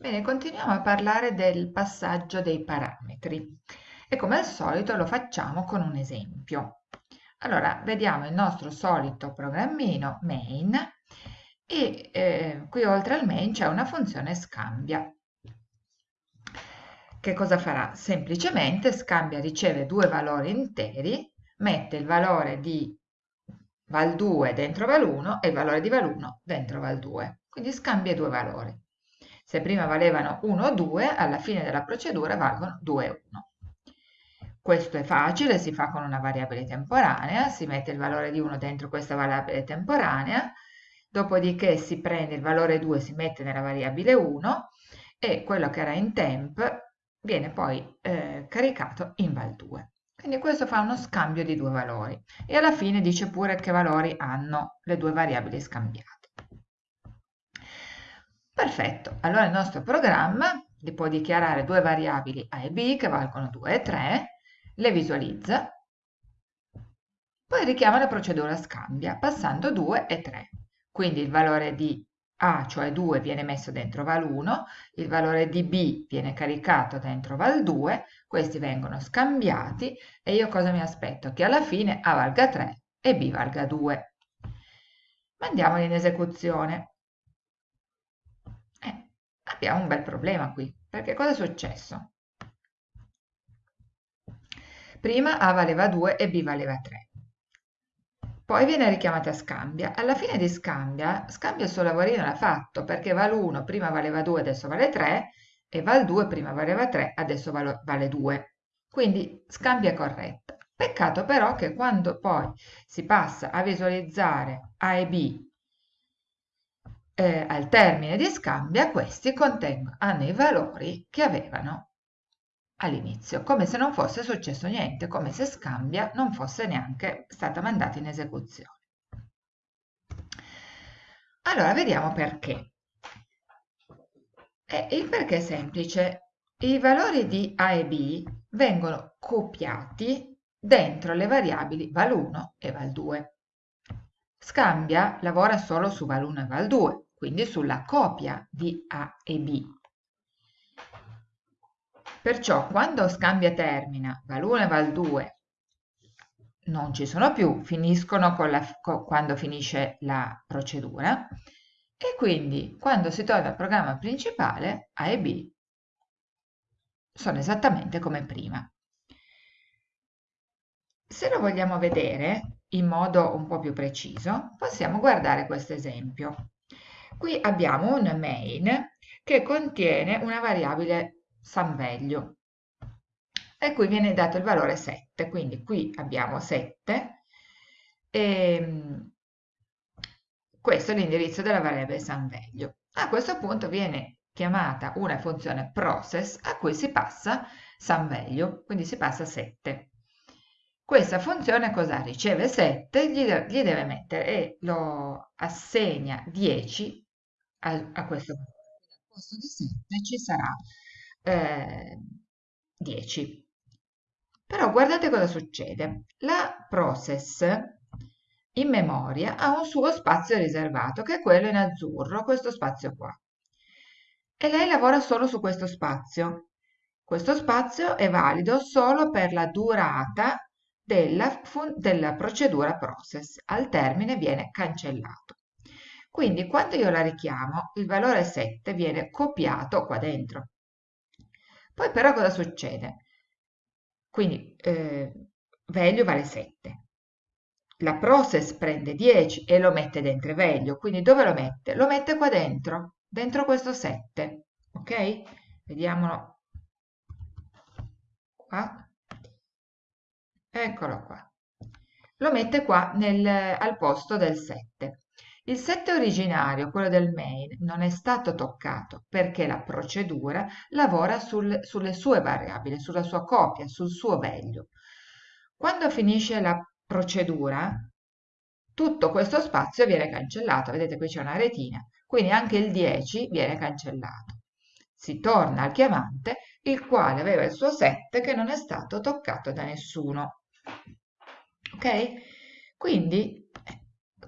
Bene, continuiamo a parlare del passaggio dei parametri e come al solito lo facciamo con un esempio. Allora, vediamo il nostro solito programmino main e eh, qui oltre al main c'è una funzione scambia. Che cosa farà? Semplicemente scambia, riceve due valori interi, mette il valore di val2 dentro val1 e il valore di val1 dentro val2. Quindi scambia due valori. Se prima valevano 1 o 2, alla fine della procedura valgono 2 e 1. Questo è facile, si fa con una variabile temporanea, si mette il valore di 1 dentro questa variabile temporanea, dopodiché si prende il valore 2, si mette nella variabile 1 e quello che era in temp viene poi eh, caricato in val2. Quindi questo fa uno scambio di due valori e alla fine dice pure che valori hanno le due variabili scambiate. Perfetto, allora il nostro programma li può dichiarare due variabili a e b che valgono 2 e 3, le visualizza, poi richiama la procedura scambia passando 2 e 3. Quindi il valore di a, cioè 2, viene messo dentro val1, il valore di b viene caricato dentro val2, questi vengono scambiati e io cosa mi aspetto? Che alla fine a valga 3 e b valga 2. Mandiamoli in esecuzione abbiamo un bel problema qui, perché cosa è successo? Prima A valeva 2 e B valeva 3. Poi viene richiamata scambia. Alla fine di scambia, scambia il suo lavorino l'ha fatto, perché val 1 prima valeva 2, adesso vale 3, e val 2 prima valeva 3, adesso vale 2. Quindi scambia corretta. Peccato però che quando poi si passa a visualizzare A e B eh, al termine di scambia questi contengono, hanno i valori che avevano all'inizio, come se non fosse successo niente, come se scambia non fosse neanche stata mandata in esecuzione. Allora, vediamo perché. E il perché è semplice. I valori di A e B vengono copiati dentro le variabili val1 e val2. Scambia lavora solo su val1 e val2, quindi sulla copia di A e B. Perciò quando scambia termina val1 e val2 non ci sono più, finiscono la, quando finisce la procedura e quindi quando si torna al programma principale A e B sono esattamente come prima. Se lo vogliamo vedere in modo un po' più preciso, possiamo guardare questo esempio. Qui abbiamo un main che contiene una variabile SumValue e qui viene dato il valore 7, quindi qui abbiamo 7 e ehm, questo è l'indirizzo della variabile SumValue. A questo punto viene chiamata una funzione process a cui si passa SumValue, quindi si passa 7. Questa funzione cosa riceve 7, gli, gli deve mettere e lo assegna 10 a, a questo valore. Al posto di 7 ci sarà eh, 10. Però guardate cosa succede. La process in memoria ha un suo spazio riservato, che è quello in azzurro, questo spazio qua. E lei lavora solo su questo spazio. Questo spazio è valido solo per la durata della, della procedura process. Al termine viene cancellato. Quindi quando io la richiamo, il valore 7 viene copiato qua dentro. Poi però cosa succede? Quindi eh, value vale 7. La process prende 10 e lo mette dentro value. Quindi dove lo mette? Lo mette qua dentro, dentro questo 7. Ok? Vediamolo qua. Eccolo qua. Lo mette qua nel, al posto del 7. Il 7 originario, quello del main, non è stato toccato perché la procedura lavora sul, sulle sue variabili, sulla sua copia, sul suo value. Quando finisce la procedura, tutto questo spazio viene cancellato. Vedete qui c'è una retina, quindi anche il 10 viene cancellato. Si torna al chiamante, il quale aveva il suo 7 che non è stato toccato da nessuno. Ok? Quindi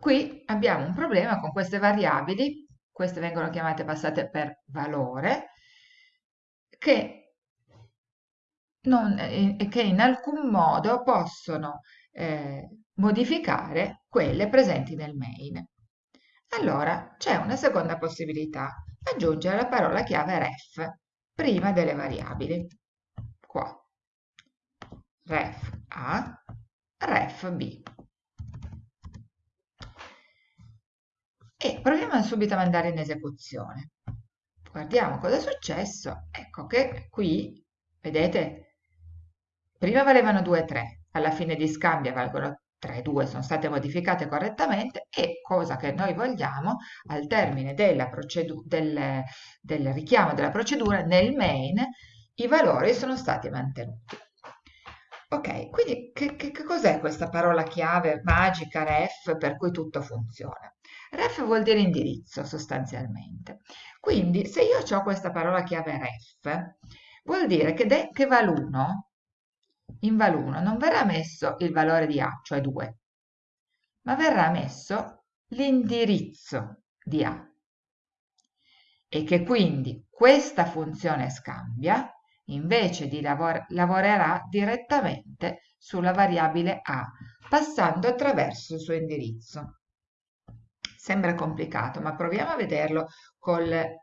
qui abbiamo un problema con queste variabili queste vengono chiamate passate per valore, che, non, eh, che in alcun modo possono eh, modificare quelle presenti nel main. Allora c'è una seconda possibilità, aggiungere la parola chiave ref prima delle variabili. Qua. Ref A, ref B. E proviamo subito a mandare in esecuzione. Guardiamo cosa è successo. Ecco che qui, vedete, prima valevano 2 e 3, alla fine di scambio valgono 3 e 2 sono state modificate correttamente e, cosa che noi vogliamo, al termine del, del richiamo della procedura, nel main i valori sono stati mantenuti. Ok, quindi che, che, che cos'è questa parola chiave magica ref per cui tutto funziona? Ref vuol dire indirizzo sostanzialmente. Quindi se io ho questa parola chiave ref, vuol dire che, che val1 in val1 non verrà messo il valore di A, cioè 2, ma verrà messo l'indirizzo di A e che quindi questa funzione scambia invece di lavor lavorerà direttamente sulla variabile A passando attraverso il suo indirizzo. Sembra complicato, ma proviamo a vederlo col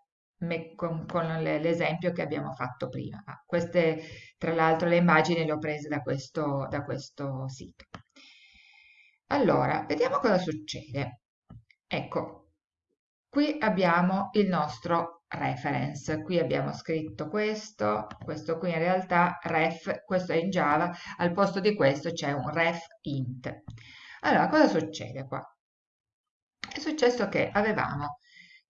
con, con l'esempio che abbiamo fatto prima. Ah, queste, tra l'altro, le immagini le ho prese da questo, da questo sito. Allora, vediamo cosa succede. Ecco, qui abbiamo il nostro reference. Qui abbiamo scritto questo, questo qui in realtà ref, questo è in Java, al posto di questo c'è un ref int. Allora, cosa succede qua? È successo che avevamo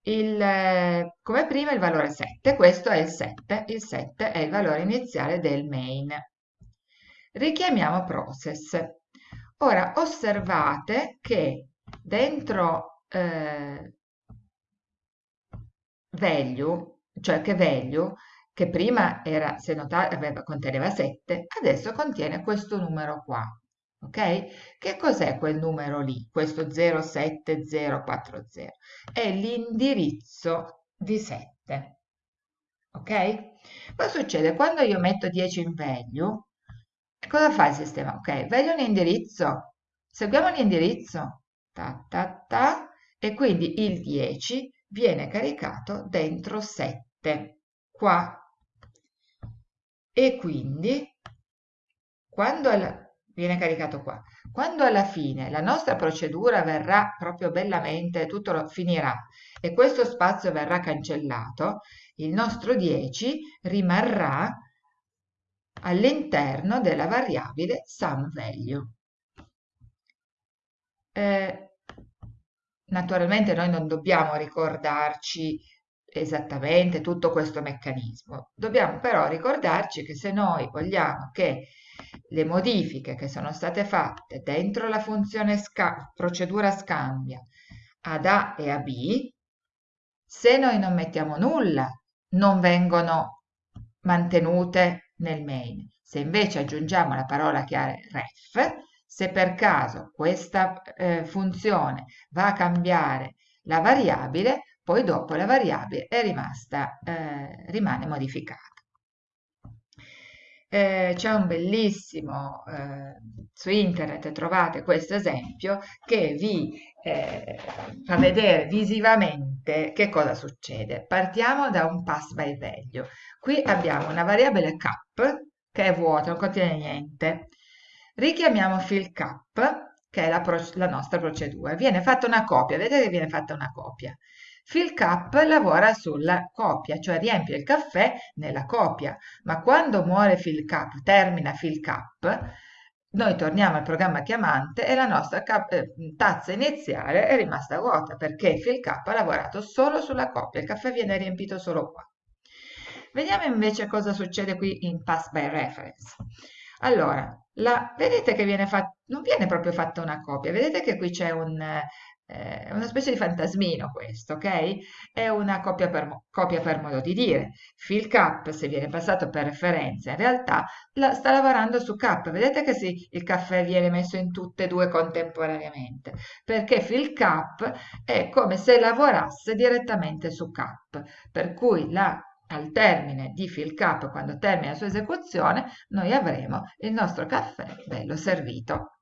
il, come prima il valore 7, questo è il 7, il 7 è il valore iniziale del main. Richiamiamo process. Ora osservate che dentro eh, value, cioè che value, che prima era, se notate, aveva, conteneva 7, adesso contiene questo numero qua. Ok? Che cos'è quel numero lì, questo 07040? È l'indirizzo di 7. Ok? Cosa succede? Quando io metto 10 in value, cosa fa il sistema? Ok, value un indirizzo, seguiamo l'indirizzo, ta ta ta, e quindi il 10 viene caricato dentro 7, qua. E quindi, quando viene caricato qua. Quando alla fine la nostra procedura verrà proprio bellamente, tutto finirà e questo spazio verrà cancellato, il nostro 10 rimarrà all'interno della variabile SumValue. Eh, naturalmente noi non dobbiamo ricordarci esattamente tutto questo meccanismo, dobbiamo però ricordarci che se noi vogliamo che le modifiche che sono state fatte dentro la funzione sca procedura scambia ad A e a B, se noi non mettiamo nulla, non vengono mantenute nel main. Se invece aggiungiamo la parola chiave ref, se per caso questa eh, funzione va a cambiare la variabile, poi dopo la variabile è rimasta, eh, rimane modificata. Eh, c'è un bellissimo eh, su internet trovate questo esempio che vi eh, fa vedere visivamente che cosa succede. Partiamo da un pass by value. Qui abbiamo una variabile cap che è vuota non contiene niente. Richiamiamo fill cap che è la, la nostra procedura. Viene fatta una copia vedete che viene fatta una copia Fill Cup lavora sulla copia, cioè riempie il caffè nella copia, ma quando muore Fill Cup, termina Fill Cup, noi torniamo al programma chiamante e la nostra eh, tazza iniziale è rimasta vuota perché Fill Cup ha lavorato solo sulla copia, il caffè viene riempito solo qua. Vediamo invece cosa succede qui in Pass by Reference. Allora, la, vedete che viene fatto, non viene proprio fatta una copia, vedete che qui c'è un, è una specie di fantasmino questo, ok? È una copia per, copia per modo di dire. Fill Cup, se viene passato per referenza, in realtà la, sta lavorando su Cup. Vedete che sì, il caffè viene messo in tutte e due contemporaneamente, perché Fill Cup è come se lavorasse direttamente su Cup, per cui la al termine di fill cup, quando termina la sua esecuzione, noi avremo il nostro caffè bello servito.